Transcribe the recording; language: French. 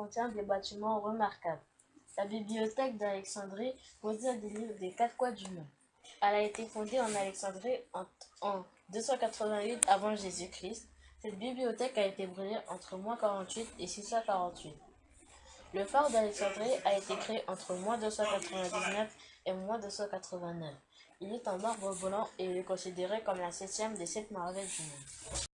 contient des bâtiments remarquables. La bibliothèque d'Alexandrie possède des livres des quatre coins du monde. Elle a été fondée en Alexandrie en, 288 avant Jésus-Christ. Cette bibliothèque a été brûlée entre moins 48 et 648. Le phare d'Alexandrie a été créé entre moins 299 et moins 289. Il est en marbre blanc et il est considéré comme la septième des sept merveilles du monde.